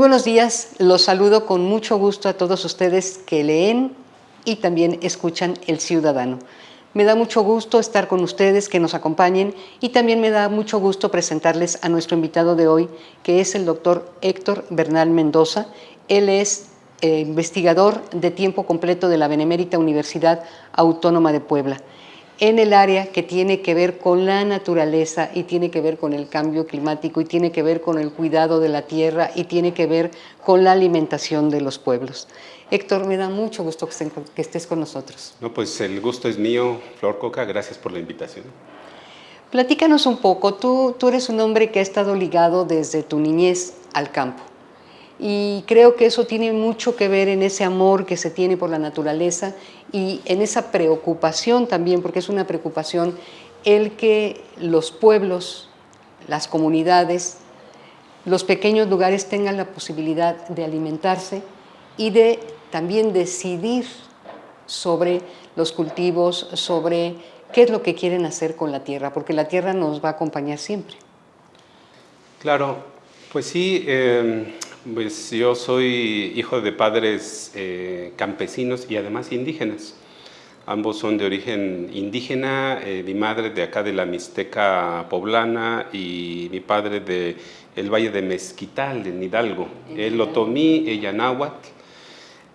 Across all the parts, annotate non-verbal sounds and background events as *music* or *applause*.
buenos días, los saludo con mucho gusto a todos ustedes que leen y también escuchan El Ciudadano. Me da mucho gusto estar con ustedes, que nos acompañen y también me da mucho gusto presentarles a nuestro invitado de hoy, que es el doctor Héctor Bernal Mendoza. Él es eh, investigador de tiempo completo de la Benemérita Universidad Autónoma de Puebla en el área que tiene que ver con la naturaleza y tiene que ver con el cambio climático y tiene que ver con el cuidado de la tierra y tiene que ver con la alimentación de los pueblos. Héctor, me da mucho gusto que estés con nosotros. No, pues el gusto es mío, Flor Coca, gracias por la invitación. Platícanos un poco, tú, tú eres un hombre que ha estado ligado desde tu niñez al campo y creo que eso tiene mucho que ver en ese amor que se tiene por la naturaleza y en esa preocupación también, porque es una preocupación el que los pueblos, las comunidades, los pequeños lugares tengan la posibilidad de alimentarse y de también decidir sobre los cultivos, sobre qué es lo que quieren hacer con la tierra, porque la tierra nos va a acompañar siempre. Claro, pues sí, eh, pues yo soy hijo de padres eh, campesinos y además indígenas. Ambos son de origen indígena, eh, mi madre de acá de la Mixteca poblana y mi padre de el Valle de Mezquital, en Hidalgo. Él otomí, ella náhuatl.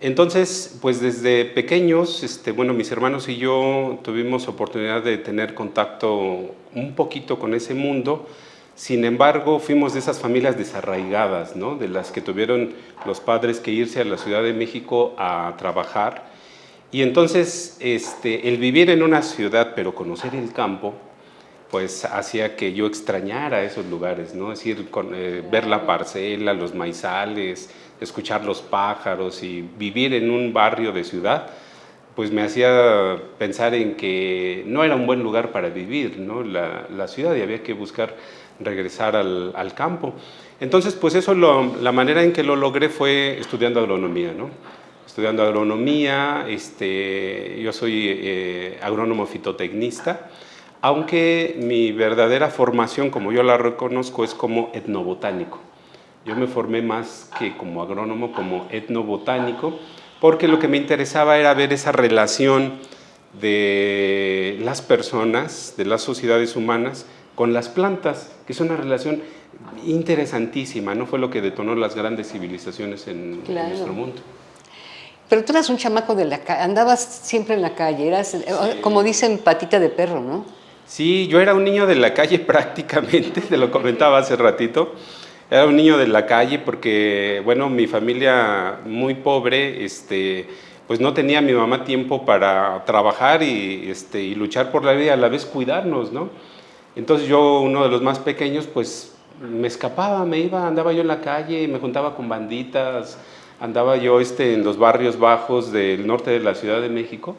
Entonces, pues desde pequeños, este, bueno, mis hermanos y yo tuvimos oportunidad de tener contacto un poquito con ese mundo, sin embargo, fuimos de esas familias desarraigadas, ¿no? de las que tuvieron los padres que irse a la Ciudad de México a trabajar. Y entonces este, el vivir en una ciudad, pero conocer el campo, pues hacía que yo extrañara esos lugares, ¿no? es decir, eh, ver la parcela, los maizales, escuchar los pájaros y vivir en un barrio de ciudad, pues me hacía pensar en que no era un buen lugar para vivir, ¿no? la, ciudad y había que buscar regresar al, al campo. Entonces, pues eso, la manera en que lo logré fue estudiando agronomía, ¿no? Estudiando agronomía, este, yo soy eh, agrónomo fitotecnista, aunque mi verdadera formación, como yo la reconozco, es como etnobotánico. Yo me formé más que como agrónomo, como etnobotánico, porque lo que me interesaba era ver esa relación de las personas, de las sociedades humanas, con las plantas, que es una relación interesantísima, ¿no? Fue lo que detonó las grandes civilizaciones en, nuestro mundo. Pero tú eras un chamaco de la calle, andabas siempre en la calle, eras, eh, como dicen, patita de perro, ¿no? Sí, yo era un niño de la calle *laughs* prácticamente, te lo comentaba hace ratito. Era un niño de la calle porque, bueno, mi familia muy pobre, este, pues no tenía mi mamá tiempo para trabajar y, este, y luchar por la vida, a la vez cuidarnos, ¿no? Entonces yo, uno de los más pequeños, pues me escapaba, me iba, andaba yo en la calle, me juntaba con banditas, andaba yo este, en los barrios bajos del norte de la Ciudad de México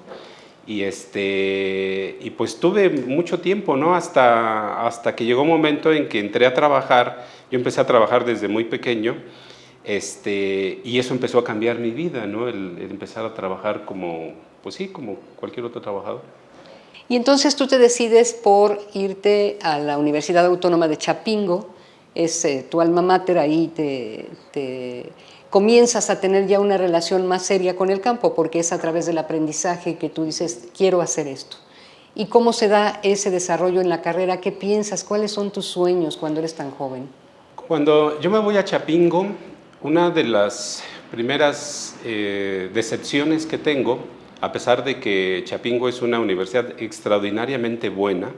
y, este, y pues tuve mucho tiempo, ¿no? Hasta, hasta que llegó un momento en que entré a trabajar, yo empecé a trabajar desde muy pequeño este, y eso empezó a cambiar mi vida, ¿no? el empezar a trabajar como, pues sí, como cualquier otro trabajador. Y entonces tú te decides por irte a la Universidad Autónoma de Chapingo, es eh, tu alma mater, ahí te, comienzas a tener ya una relación más seria con el campo, porque es a través del aprendizaje que tú dices, quiero hacer esto. ¿Y cómo se da ese desarrollo en la carrera? ¿Qué piensas? ¿Cuáles son tus sueños cuando eres tan joven? Cuando yo me voy a Chapingo, una de las primeras eh, decepciones que tengo a pesar de que Chapingo es una universidad extraordinariamente buena,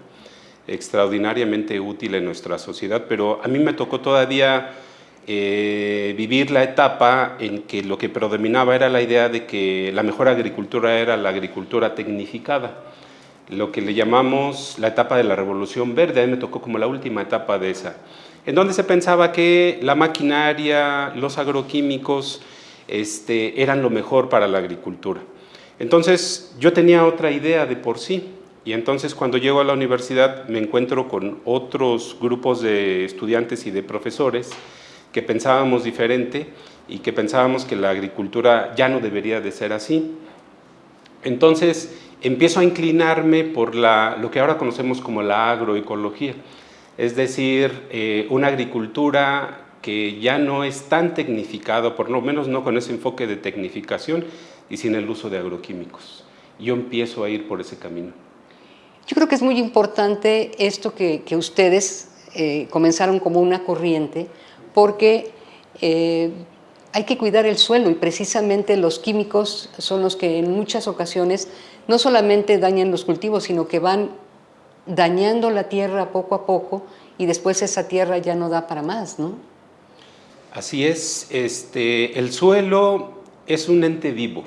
extraordinariamente útil en nuestra sociedad, pero a mí me tocó todavía eh, vivir la etapa en que lo que predominaba era la idea de que la mejor agricultura era la agricultura tecnificada, lo que le llamamos la etapa de la revolución verde, a mí me tocó como la última etapa de esa, en donde se pensaba que la maquinaria, los agroquímicos, este, eran lo mejor para la agricultura. Entonces yo tenía otra idea de por sí y entonces cuando llego a la universidad me encuentro con otros grupos de estudiantes y de profesores que pensábamos diferente y que pensábamos que la agricultura ya no debería de ser así. Entonces empiezo a inclinarme por lo que ahora conocemos como la agroecología, es decir, eh, una agricultura que ya no es tan tecnificado, por lo menos no con ese enfoque de tecnificación y sin el uso de agroquímicos. Yo empiezo a ir por ese camino. Yo creo que es muy importante esto que, ustedes eh, comenzaron como una corriente, porque eh, hay que cuidar el suelo y precisamente los químicos son los que en muchas ocasiones no solamente dañan los cultivos, sino que van dañando la tierra poco a poco y después esa tierra ya no da para más, ¿no? Así es, este, el suelo es un ente vivo,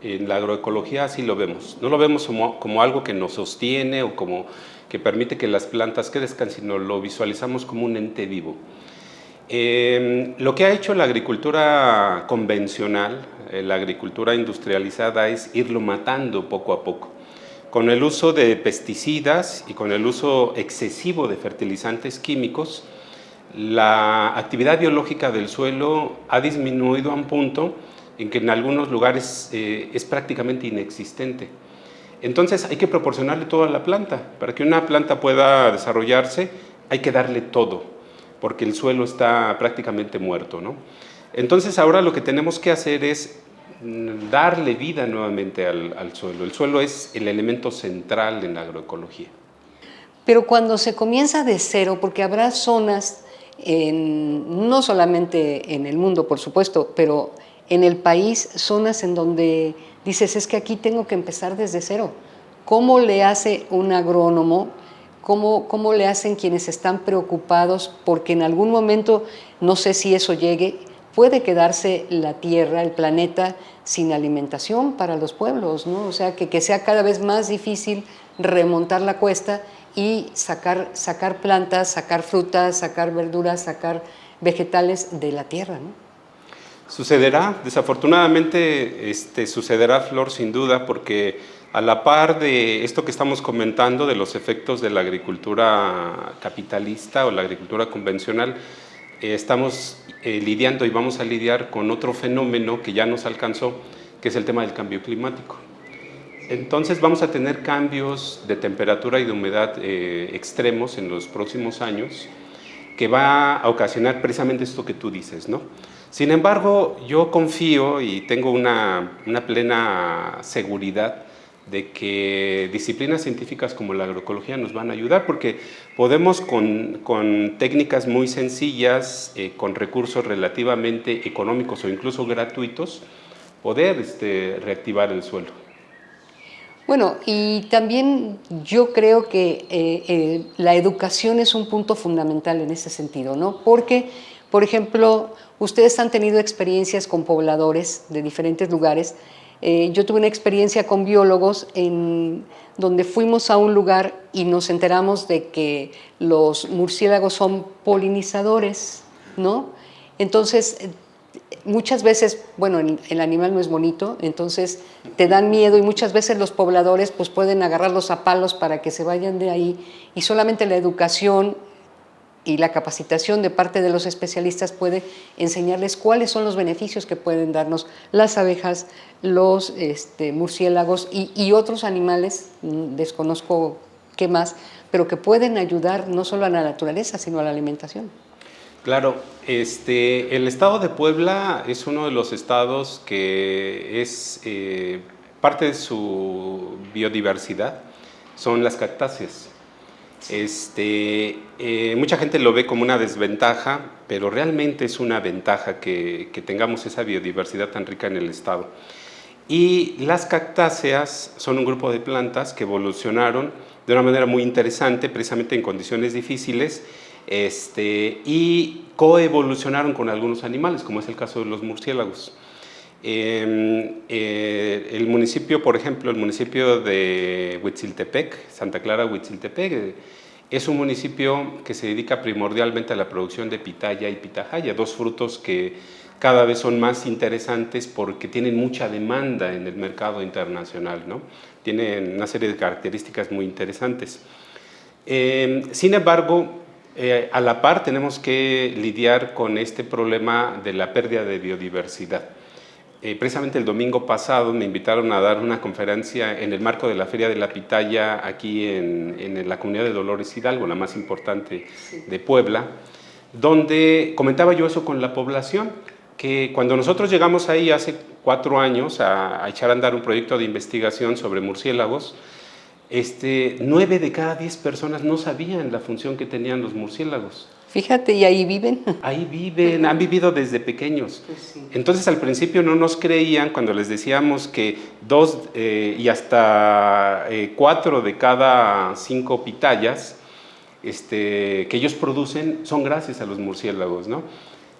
en la agroecología así lo vemos, no lo vemos como, algo que nos sostiene o como que permite que las plantas crezcan, sino lo visualizamos como un ente vivo. Em, lo que ha hecho la agricultura convencional, eh, la agricultura industrializada, es irlo matando poco a poco. Con el uso de pesticidas y con el uso excesivo de fertilizantes químicos, la actividad biológica del suelo ha disminuido a un punto en que en algunos lugares eh, es prácticamente inexistente. Entonces hay que proporcionarle todo a la planta. Para que una planta pueda desarrollarse hay que darle todo, porque el suelo está prácticamente muerto. ¿no? Entonces ahora lo que tenemos que hacer es darle vida nuevamente al, suelo. El suelo es el elemento central en la agroecología. Pero cuando se comienza de cero, porque habrá zonas, no solamente en el mundo, por supuesto, pero en el país, zonas en donde dices, es que aquí tengo que empezar desde cero. ¿Cómo le hace un agrónomo? ¿Cómo, ¿Cómo le hacen quienes están preocupados? Porque en algún momento, no sé si eso llegue, puede quedarse la Tierra, el planeta, sin alimentación para los pueblos, ¿no? O sea, que, que sea cada vez más difícil remontar la cuesta y sacar, sacar plantas, sacar frutas, sacar verduras, sacar vegetales de la tierra, ¿no? Sucederá, desafortunadamente este, sucederá, Flor, sin duda, porque a la par de esto que estamos comentando, de los efectos de la agricultura capitalista o la agricultura convencional, eh, estamos eh, lidiando y vamos a lidiar con otro fenómeno que ya nos alcanzó, que es el tema del cambio climático. Entonces vamos a tener cambios de temperatura y de humedad eh, extremos en los próximos años que va a ocasionar precisamente esto que tú dices, ¿no? Sin embargo, yo confío y tengo una, una plena seguridad de que disciplinas científicas como la agroecología nos van a ayudar porque podemos con, con técnicas muy sencillas, eh, con recursos relativamente económicos o incluso gratuitos, poder este, reactivar el suelo. Bueno, y también yo creo que eh, eh, la educación es un punto fundamental en ese sentido, ¿no? Porque, por ejemplo, ustedes han tenido experiencias con pobladores de diferentes lugares eh, yo tuve una experiencia con biólogos en donde fuimos a un lugar y nos enteramos de que los murciélagos son polinizadores, ¿no? Entonces, muchas veces, bueno, el, animal no es bonito, entonces te dan miedo y muchas veces los pobladores pues pueden agarrarlos a palos para que se vayan de ahí y solamente la educación y la capacitación de parte de los especialistas puede enseñarles cuáles son los beneficios que pueden darnos las abejas, los este, murciélagos y, otros animales, mm, desconozco qué más, pero que pueden ayudar no solo a la naturaleza, sino a la alimentación. Claro, este, el estado de Puebla es uno de los estados que es eh, parte de su biodiversidad, son las cactáceas. Este, eh, mucha gente lo ve como una desventaja, pero realmente es una ventaja que, tengamos esa biodiversidad tan rica en el estado. Y las cactáceas son un grupo de plantas que evolucionaron de una manera muy interesante, precisamente en condiciones difíciles, este, y coevolucionaron con algunos animales, como es el caso de los murciélagos. Em, eh, el municipio, por ejemplo, el municipio de Huitziltepec, Santa Clara Huitziltepec, eh, es un municipio que se dedica primordialmente a la producción de pitaya y pitahaya, dos frutos que cada vez son más interesantes porque tienen mucha demanda en el mercado internacional, ¿no? Tienen una serie de características muy interesantes. Em, sin embargo, eh, a la par tenemos que lidiar con este problema de la pérdida de biodiversidad. Eh, precisamente el domingo pasado me invitaron a dar una conferencia en el marco de la Feria de la Pitaya aquí en, la comunidad de Dolores Hidalgo, la más importante de Puebla, donde comentaba yo eso con la población, que cuando nosotros llegamos ahí hace cuatro años a, echar a andar un proyecto de investigación sobre murciélagos, este, nueve de cada diez personas no sabían la función que tenían los murciélagos. Fíjate, ¿y ahí viven? *laughs* Ahí viven, han vivido desde pequeños. Pues Entonces al principio no nos creían cuando les decíamos que dos eh, y hasta eh, cuatro de cada cinco pitayas este, que ellos producen son gracias a los murciélagos. ¿no?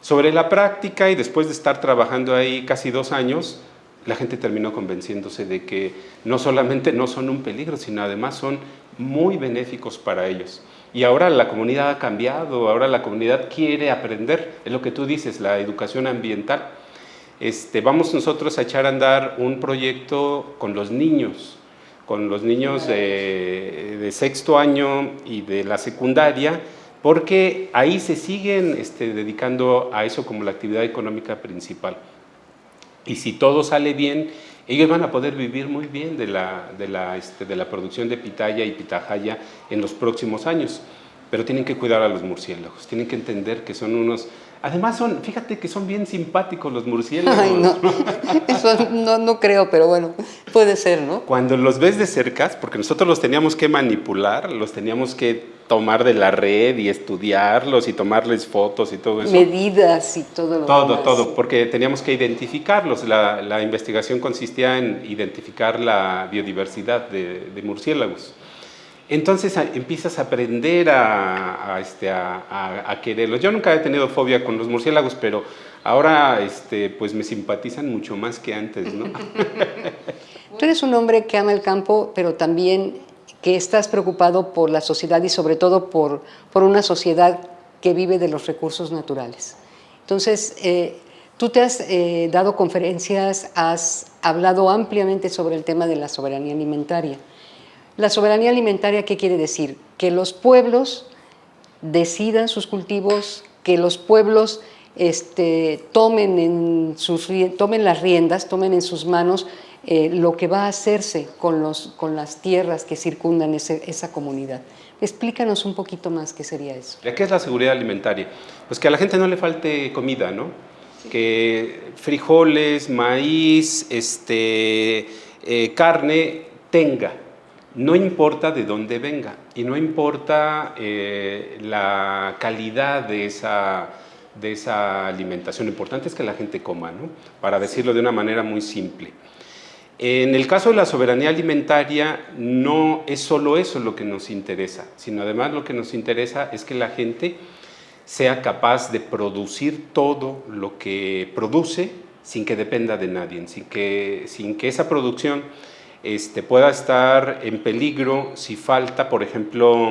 Sobre la práctica y después de estar trabajando ahí casi dos años, la gente terminó convenciéndose de que no solamente no son un peligro, sino además son muy benéficos para ellos. Y ahora la comunidad ha cambiado, ahora la comunidad quiere aprender, es lo que tú dices, la educación ambiental. Este, vamos nosotros a echar a andar un proyecto con los niños, con los niños de, sexto año y de la secundaria, porque ahí se siguen este, dedicando a eso como la actividad económica principal. Y si todo sale bien, ellos van a poder vivir muy bien de la, de la, este, de la producción de pitaya y pitahaya en los próximos años. Pero tienen que cuidar a los murciélagos, tienen que entender que son unos... Además, son, fíjate que son bien simpáticos los murciélagos. Ay, no. *laughs* Eso no, no creo, pero bueno, puede ser, ¿no? Cuando los ves de cerca, porque nosotros los teníamos que manipular, los teníamos que tomar de la red y estudiarlos y tomarles fotos y todo eso. Medidas y todo lo Todo, todo, porque teníamos que identificarlos. La, la, investigación consistía en identificar la biodiversidad de, de murciélagos. Entonces empiezas a aprender a, a, este, a, a, quererlos. Yo nunca he tenido fobia con los murciélagos, pero ahora este, pues me simpatizan mucho más que antes. ¿no? *laughs* Tú eres un hombre que ama el campo, pero también que estás preocupado por la sociedad y sobre todo por, por una sociedad que vive de los recursos naturales. Entonces, eh, tú te has eh, dado conferencias, has hablado ampliamente sobre el tema de la soberanía alimentaria. La soberanía alimentaria, ¿qué quiere decir? Que los pueblos decidan sus cultivos, que los pueblos este, tomen, en sus, tomen las riendas, tomen en sus manos eh, lo que va a hacerse con, los, con las tierras que circundan esa comunidad. Explícanos un poquito más qué sería eso. ¿Qué es la seguridad alimentaria? Pues que a la gente no le falte comida, ¿no? Que frijoles, maíz, este, eh, carne tenga. No importa de dónde venga y no importa eh, la calidad de esa, de esa alimentación. Lo importante es que la gente coma, ¿no? Para decirlo de una manera muy simple. En el caso de la soberanía alimentaria, no es solo eso lo que nos interesa, sino además lo que nos interesa es que la gente sea capaz de producir todo lo que produce sin que dependa de nadie, sin que, sin que esa producción este, pueda estar en peligro si falta, por ejemplo,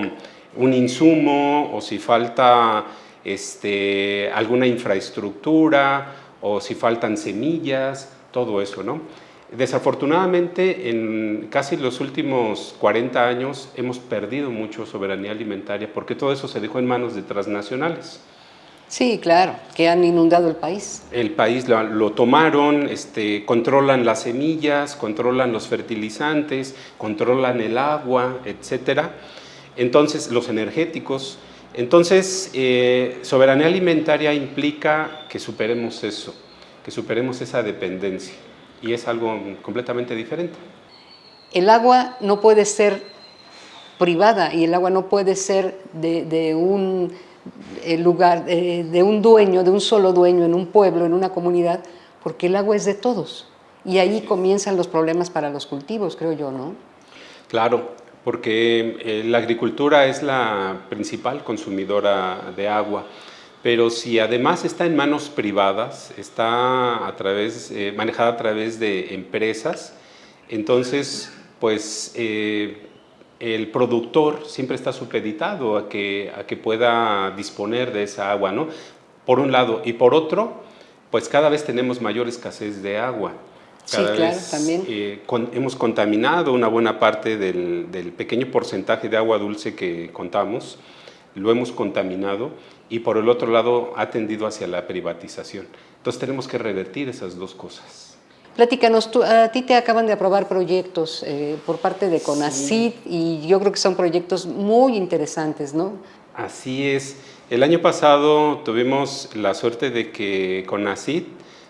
un insumo o si falta este, alguna infraestructura o si faltan semillas, todo eso, ¿no? Desafortunadamente, en casi los últimos 40 años hemos perdido mucho soberanía alimentaria porque todo eso se dejó en manos de transnacionales. Sí, claro, que han inundado el país. El país lo, tomaron, este, controlan las semillas, controlan los fertilizantes, controlan el agua, etcétera. Entonces, los energéticos. Entonces, eh, soberanía alimentaria implica que superemos eso, que superemos esa dependencia y es algo completamente diferente. El agua no puede ser privada y el agua no puede ser de, un eh, lugar, eh, de un dueño, de un solo dueño en un pueblo, en una comunidad, porque el agua es de todos. Y ahí comienzan los problemas para los cultivos, creo yo, ¿no? Claro, porque eh, la agricultura es la principal consumidora de agua pero si además está en manos privadas, está a través, eh, manejada a través de empresas, entonces pues eh, el productor siempre está supeditado a que, a que pueda disponer de esa agua, ¿no? Por un lado, y por otro, pues cada vez tenemos mayor escasez de agua. Cada sí, claro, también. Eh, hemos contaminado una buena parte del, del pequeño porcentaje de agua dulce que contamos, lo hemos contaminado y por el otro lado ha tendido hacia la privatización. Entonces tenemos que revertir esas dos cosas. Platícanos, tú, a ti te acaban de aprobar proyectos eh, por parte de CONACYT y yo creo que son proyectos muy interesantes, ¿no? Así es. El año pasado tuvimos la suerte de que CONACID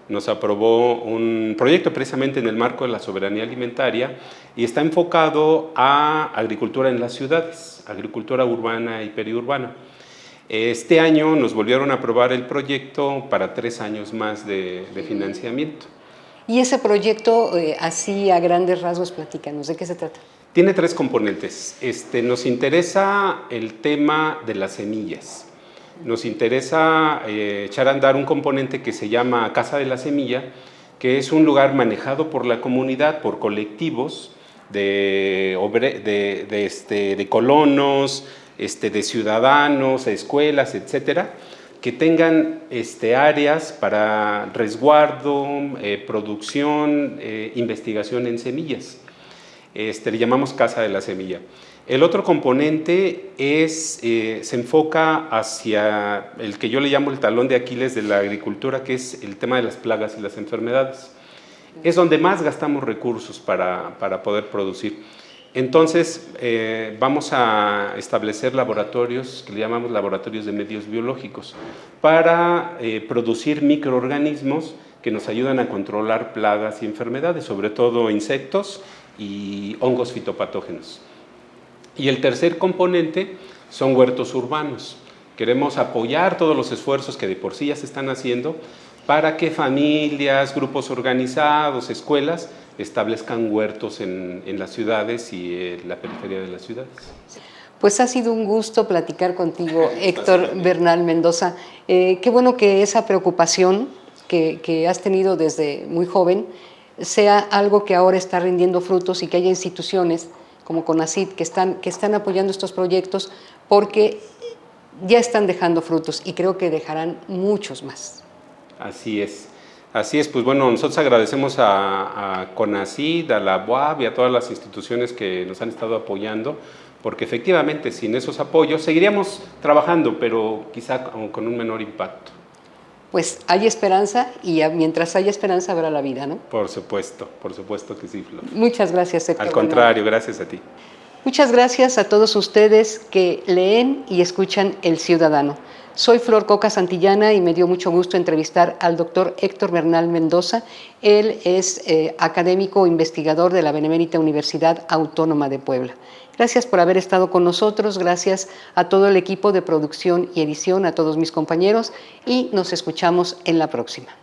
nos aprobó un proyecto precisamente en el marco de la soberanía alimentaria y está enfocado a agricultura en las ciudades, agricultura urbana y periurbana. Este año nos volvieron a aprobar el proyecto para tres años más de, financiamiento. Y ese proyecto, eh, así a grandes rasgos, platícanos, ¿de qué se trata? Tiene tres componentes. Este, nos interesa el tema de las semillas. Nos interesa eh, echar a andar un componente que se llama Casa de la Semilla, que es un lugar manejado por la comunidad, por colectivos de, de, este, de colonos, este, de ciudadanos, escuelas, etcétera, que tengan este, áreas para resguardo, eh, producción, eh, investigación en semillas. Este, le llamamos Casa de la Semilla. El otro componente es, eh, se enfoca hacia el que yo le llamo el talón de Aquiles de la agricultura, que es el tema de las plagas y las enfermedades. Es donde más gastamos recursos para, para poder producir. Entonces, eh, vamos a establecer laboratorios, que le llamamos laboratorios de medios biológicos, para eh, producir microorganismos que nos ayudan a controlar plagas y enfermedades, sobre todo insectos y hongos fitopatógenos. Y el tercer componente son huertos urbanos. Queremos apoyar todos los esfuerzos que de por sí ya se están haciendo para que familias, grupos organizados, escuelas establezcan huertos en, las ciudades y en la periferia de las ciudades. Pues ha sido un gusto platicar contigo, *laughs* Héctor Bernal Mendoza. Eh, qué bueno que esa preocupación que, que has tenido desde muy joven sea algo que ahora está rindiendo frutos y que haya instituciones como CONACID, que están, que están apoyando estos proyectos porque ya están dejando frutos y creo que dejarán muchos más. Así es. Así es, pues bueno, nosotros agradecemos a, a CONACID, a la UAB y a todas las instituciones que nos han estado apoyando, porque efectivamente sin esos apoyos seguiríamos trabajando, pero quizá con un menor impacto pues hay esperanza y mientras haya esperanza habrá la vida, ¿no? Por supuesto, por supuesto que sí, Flor. Muchas gracias, Héctor. Al contrario, gracias a ti. Muchas gracias a todos ustedes que leen y escuchan El Ciudadano. Soy Flor Coca Santillana y me dio mucho gusto entrevistar al doctor Héctor Bernal Mendoza. Él es eh, académico investigador de la Benemérita Universidad Autónoma de Puebla. Gracias por haber estado con nosotros, gracias a todo el equipo de producción y edición, a todos mis compañeros y nos escuchamos en la próxima.